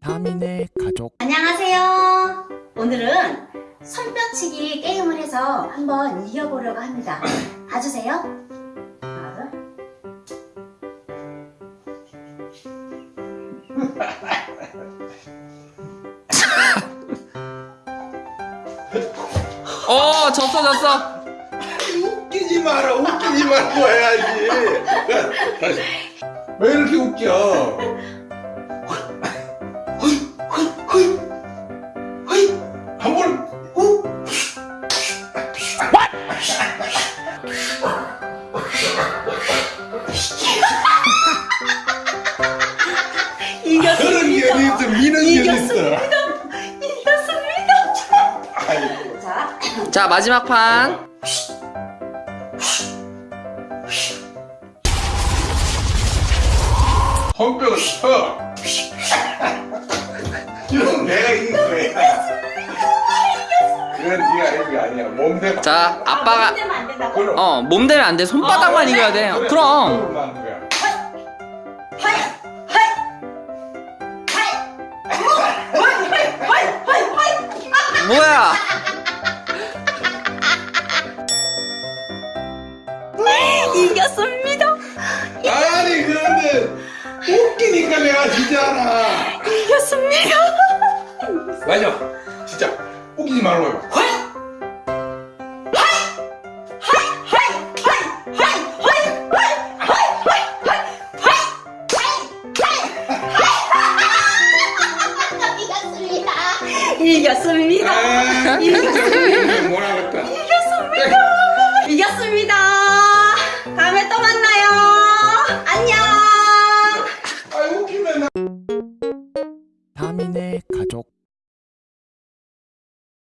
다민의 가족 안녕하세요. 오늘은 손뼉치기 게임을 해서 한번 이겨보려고 합니다. 봐주세요. 하나, 둘. 어 졌어 졌어 웃기지 마라 웃기지 말고 해야지 왜 이렇게 웃겨 이겼습니다. 아이고 자, 자 마지막 판. 헌병을 쳐. 이건 내가 이긴 거야. 그건 네가 이긴 게 아니야. 몸대 자 아빠가 안어몸 대면 안 돼. 손바닥만 아, 이겨야 돼 그럼 이겼습니다. 아니 그런데 웃기니까 내가 지잖아 이겼습니다. 맞아 진짜 웃기지 말고 해봐 이겼습니다. 아 진짜 다민의 가족